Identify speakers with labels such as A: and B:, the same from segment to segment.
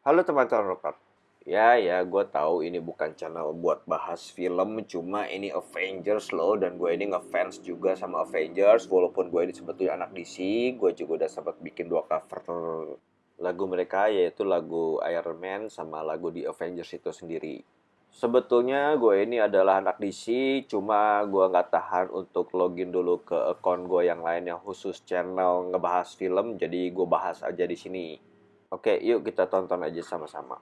A: Halo teman-teman rocker. Ya, ya, gue tahu ini bukan channel buat bahas film, cuma ini Avengers loh, dan gue ini ngefans juga sama Avengers, walaupun gue ini sebetulnya anak DC, gue juga udah sempat bikin dua cover lagu mereka, yaitu lagu Iron Man sama lagu di Avengers itu sendiri. Sebetulnya gue ini adalah anak DC, cuma gue nggak tahan untuk login dulu ke akun gue yang lain yang khusus channel ngebahas film, jadi gue bahas aja di sini. Oke, yuk kita tonton aja sama-sama.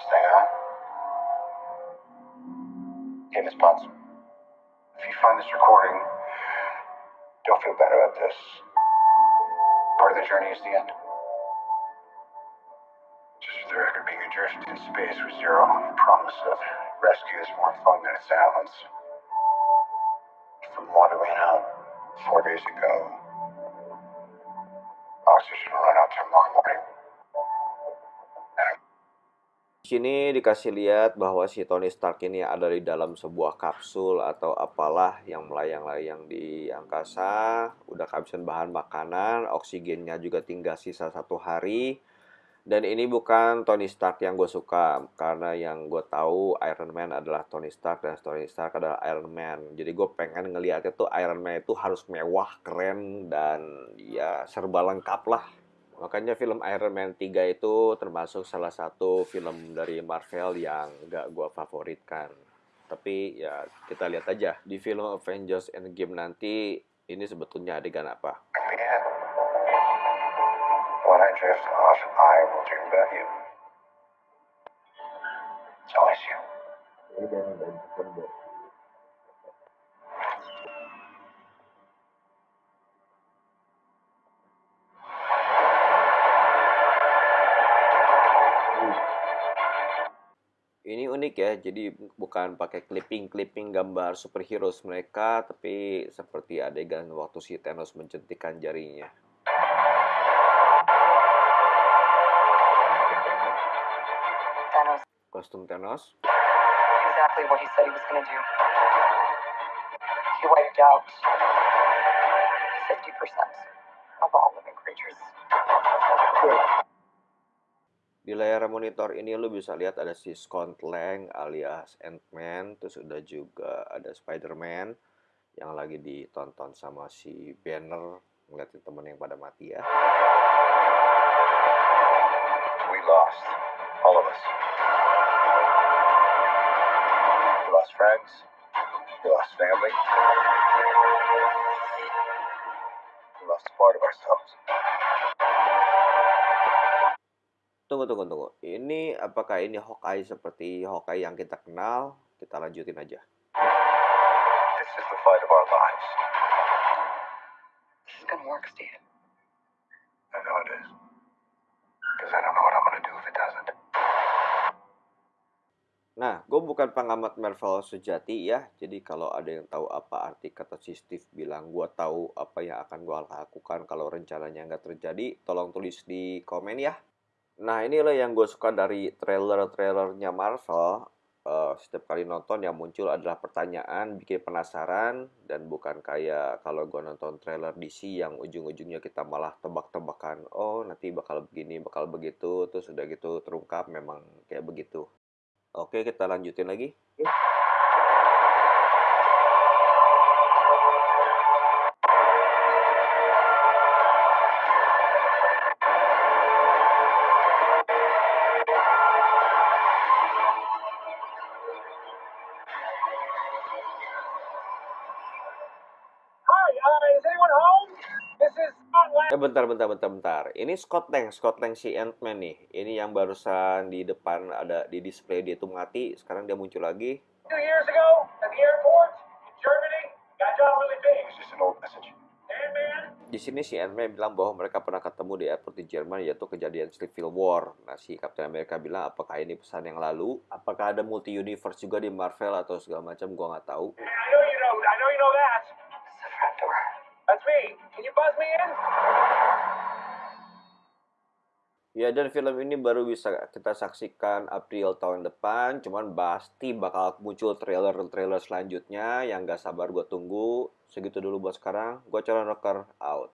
B: Stay on. Okay, Miss Potts. If you find this recording, don't feel bad about this. Part of the journey is the end. The record, being adrift in space with zero promise of rescue is more fun than it sounds. From what we know, four days ago, oxygen will run out tomorrow morning.
A: Sini dikasih lihat bahwa si Tony Stark ini ada di dalam sebuah kapsul atau apalah yang melayang-layang di angkasa, udah kehabisan bahan makanan, oksigennya juga tinggal sisa satu hari. Dan ini bukan Tony Stark yang gue suka, karena yang gue tahu Iron Man adalah Tony Stark dan Tony Stark adalah Iron Man. Jadi gue pengen ngeliatnya tuh Iron Man itu harus mewah, keren, dan ya serba lengkap lah. Makanya film Iron Man 3 itu termasuk salah satu film dari Marvel yang gak gue favoritkan. Tapi ya kita lihat aja di film Avengers Endgame nanti ini sebetulnya adegan apa.
B: And yet, when I drift off, I will dream about you. It's always you.
A: Ini unik ya, jadi bukan pakai clipping-clipping gambar superhero mereka, tapi seperti adegan waktu si Thanos mencentikkan jarinya. Kostum Thanos.
C: exactly what he said he was going to do. He wiped out 50% of all living creatures.
A: Di layar monitor ini lu bisa lihat ada si Scott Lang alias Ant-Man, terus udah juga ada Spider-Man yang lagi ditonton sama si Banner ngeliatin temen yang pada mati ya.
B: We lost. All of us. Friends. We lost family. We lost a part of ourselves.
A: Tunggu, tunggu, tunggu. Ini apakah ini Hawkeye seperti Hawkeye yang kita kenal? Kita lanjutin aja.
B: This is the fight of our lives.
C: This is to work, Steve.
A: Nah, gue bukan pengamat Marvel sejati ya. Jadi kalau ada yang tahu apa arti kata si Steve bilang gue tahu apa yang akan gue lakukan kalau rencananya nggak terjadi, tolong tulis di komen ya. Nah, inilah yang gue suka dari trailer-trailernya Marvel. Eh, setiap kali nonton yang muncul adalah pertanyaan, bikin penasaran, dan bukan kayak kalau gue nonton trailer DC yang ujung-ujungnya kita malah tebak-tebakan, oh nanti bakal begini, bakal begitu, terus udah gitu terungkap memang kayak begitu. Oke, kita lanjutin lagi.
D: Hi, uh, is anyone home? This is.
A: Eh, bentar, bentar, bentar, bentar. Ini Scott Lang, Scott Lang si Ant-Man nih. Ini yang barusan di depan ada di display dia tuh mati. Sekarang dia muncul lagi.
D: Two years ago at the airport in Germany, got done really big.
B: It's just an old message.
D: And man,
A: Di sini si Ant-Man bilang bahwa mereka pernah ketemu di airport di Jerman yaitu kejadian Civil War. Nah, si Captain America bilang apakah ini pesan yang lalu? Apakah ada multi universe juga di Marvel atau segala macam? Gua nggak tahu.
D: I know you know, I know you know that.
C: It's the front door.
D: That's me. Can you buzz me in?
A: Ya, dan film ini baru bisa kita saksikan April tahun depan, cuman pasti bakal muncul trailer-trailer selanjutnya yang gak sabar gue tunggu. Segitu dulu buat sekarang, gue Calon Rocker, out.